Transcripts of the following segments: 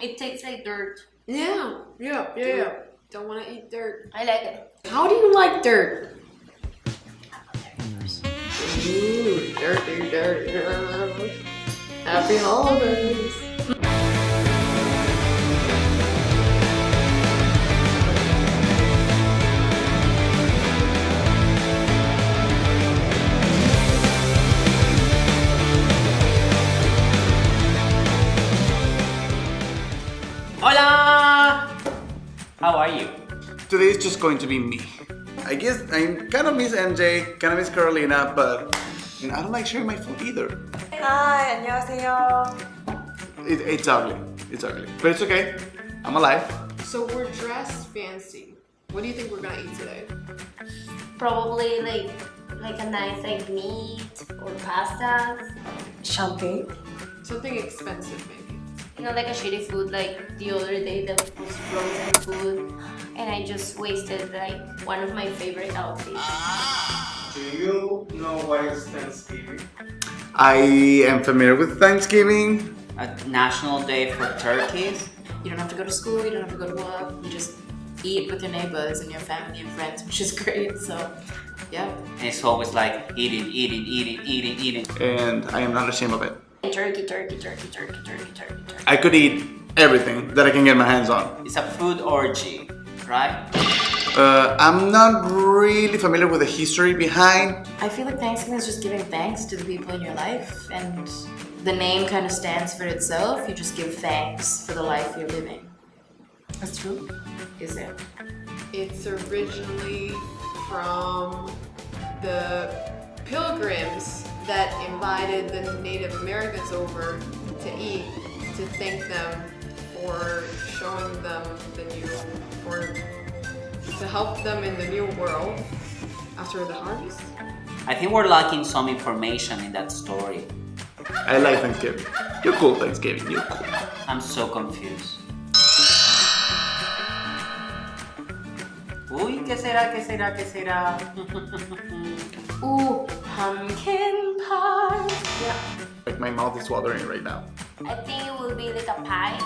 it tastes like dirt. Yeah, yeah, yeah, yeah. Don't want to eat dirt. I like it. How do you like dirt? Mm. Ooh, dirty, dirty. Happy holidays. How are you? Today is just going to be me. I guess I kind of miss MJ, kind of miss Carolina, but you know, I don't like sharing my food either. Hi, 안녕하세요. It, it's ugly. It's ugly. But it's okay. I'm alive. So we're dressed fancy. What do you think we're gonna eat today? Probably like like a nice like meat or pasta. Champagne. Something expensive, maybe. You know, like a shitty food. Like the other day, that was frozen food, and I just wasted like one of my favorite outfits. Do you know what is Thanksgiving? I am familiar with Thanksgiving. A national day for turkeys? You don't have to go to school, you don't have to go to work, you just eat with your neighbors and your family and friends, which is great. So, yeah. And it's always like eating, eating, eating, eating, eating. And I am not ashamed of it. Turkey, turkey, turkey, turkey, turkey, turkey, turkey. I could eat everything that I can get my hands on. It's a food orgy, right? Uh, I'm not really familiar with the history behind. I feel like Thanksgiving is just giving thanks to the people in your life, and the name kind of stands for itself. You just give thanks for the life you're living. That's true. Is it? It's originally from the pilgrims that invited the Native Americans over to eat to thank them for showing them the new, or to help them in the new world after the harvest. I think we're lacking some information in that story. I like Thanksgiving. You're cool, Thanksgiving. You're cool. I'm so confused. Uy, ¿qué será? ¿Qué será? ¿Qué será? Ooh, pumpkin pie. Like my mouth is watering right now. I think it will be like a pie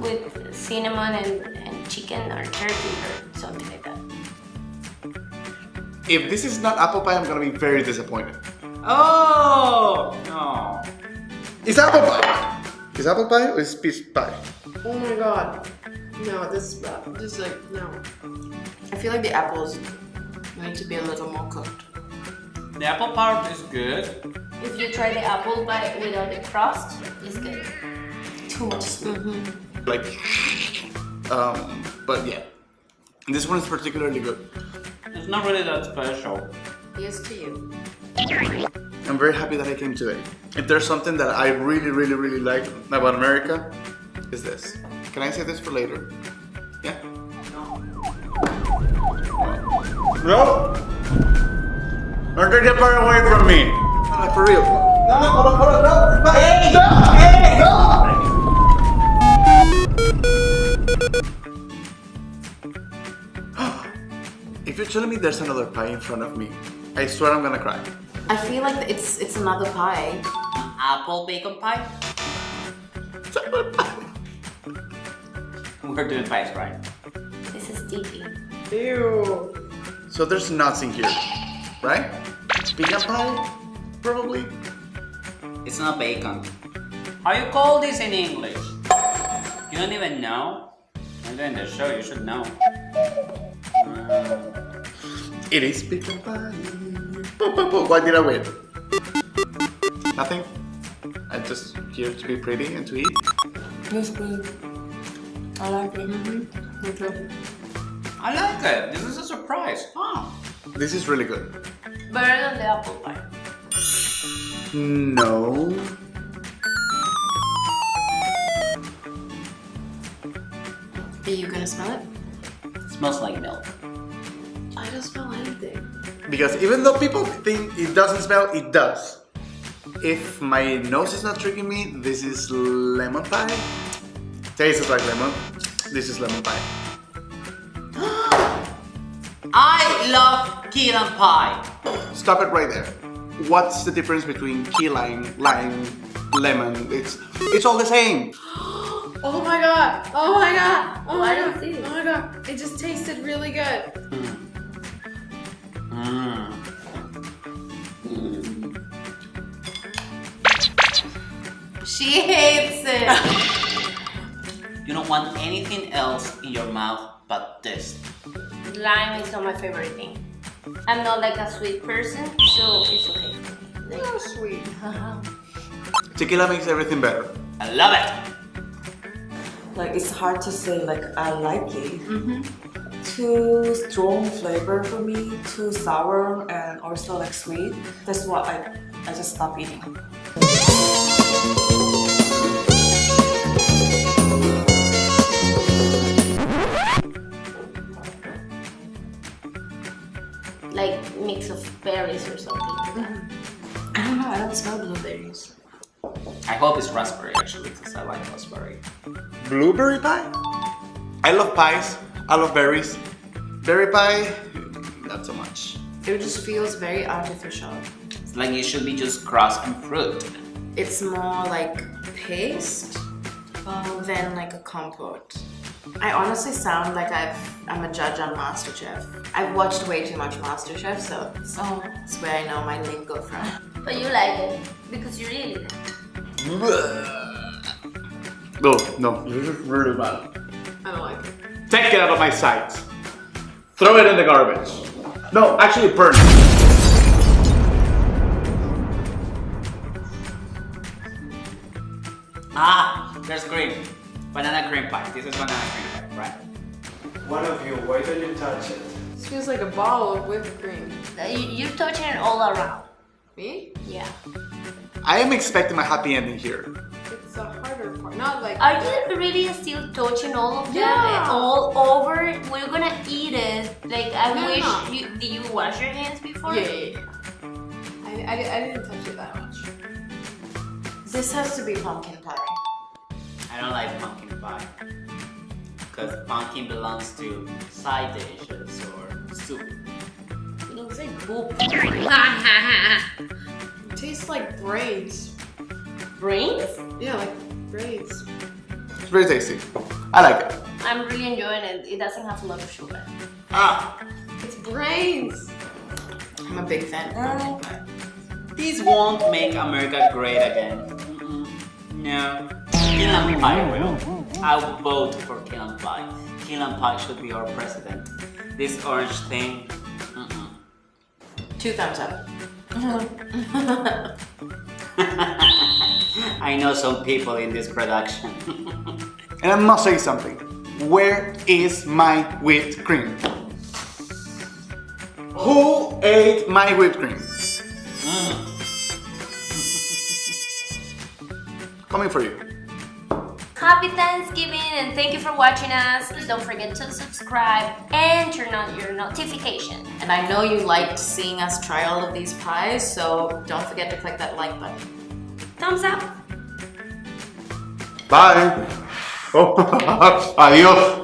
with cinnamon and, and chicken or turkey or something like that. If this is not apple pie, I'm gonna be very disappointed. Oh! No. It's apple pie. Is apple pie or is peach pie? Oh my god. No, this is bad. This is like, no. I feel like the apples need to be a little more cooked. The apple part is good. If you try the apple pie without the crust, it's good. Too much sweet. Like, um, but yeah. This one is particularly good. It's not really that special. Here's to you. I'm very happy that I came today. If there's something that I really, really, really like about America, is this. Can I say this for later? Yeah? No. No! Don't take that part away from me! No, for real. No, no, hold on, hold on, no! Hey! No! No! If you're telling me there's another pie in front of me, I swear I'm gonna cry. I feel like it's it's another pie. Apple bacon pie? It's pie. We're doing pies, right? This is sticky. Ew. So there's nuts in here, right? Pecan pie? Probably. It's not bacon. How you call this in English? You don't even know? I'm doing the show, you should know. Uh, It is pecan pie. Boop, boop, boop. Why did I win? Nothing. I'm just here to be pretty and to eat. It's good. I like it. Okay. I like it. This is a surprise. Oh. This is really good. Better than the apple pie. No. Are you gonna smell it? It smells like milk. I don't smell anything. Because even though people think it doesn't smell, it does. If my nose is not tricking me, this is lemon pie. Tastes like lemon. This is lemon pie. I love key lime pie. Stop it right there. What's the difference between key lime, lime, lemon? It's it's all the same. Oh my god! Oh my god! Oh my What god! it? Oh my god! It just tasted really good. Mm. She hates it. You don't want anything else in your mouth but this. Lime is not my favorite thing. I'm not like a sweet person, so it's okay. Like, So sweet. Tequila makes everything better. I love it. Like it's hard to say like I like it. Mm-hmm. Too strong flavor for me, too sour and also like sweet. That's why I I just stop eating. Mix of berries or something. I don't know, I don't smell blueberries. I hope it's raspberry actually because I like raspberry. Blueberry pie? I love pies. I love berries. Berry pie, not so much. It just feels very artificial. It's like it should be just crust and fruit. It's more like paste um, than like a compote. I honestly sound like I've, I'm a judge on MasterChef. I've watched way too much MasterChef, so that's, that's where I know my lingo from. But you like it because you really like No, no, this is really bad. I don't like it. Take it out of my sight. Throw it in the garbage. No, actually burn it. Ah, there's cream. Banana cream pie. This is banana cream pie, right? One of you, why don't you touch it? This feels like a bottle of whipped cream. Uh, you- You're touching it all around. Me? Yeah. I am expecting a happy ending here. It's the harder part. Not like. Are you really still touching all of them Yeah. all over? We're gonna eat it. Like I No, wish no. you. Did you wash your hands before? Yeah, yeah, yeah. I, I, I didn't touch it that much. This has to be pumpkin pie. I don't like pumpkin pie. Because pumpkin belongs to side dishes or soup. It looks like poop. It tastes like braids. Brains? Yeah, like braids. It's very tasty. I like it. I'm really enjoying it. It doesn't have a lot of sugar. Ah, It's brains. I'm a big fan of pumpkin pie. these won't make America great again. Mm-mm. No. Key lime Pie will. I will vote for Key lime Pie. Key lime Pie should be our president. This orange thing. Mm-mm. Two thumbs up. I know some people in this production. And I must say something. Where is my whipped cream? Who ate my whipped cream? Mm. Coming for you. Happy Thanksgiving and thank you for watching us. Please don't forget to subscribe and turn on your notification. And I know you liked seeing us try all of these pies, so don't forget to click that like button. Thumbs up. Bye. Oh, adios.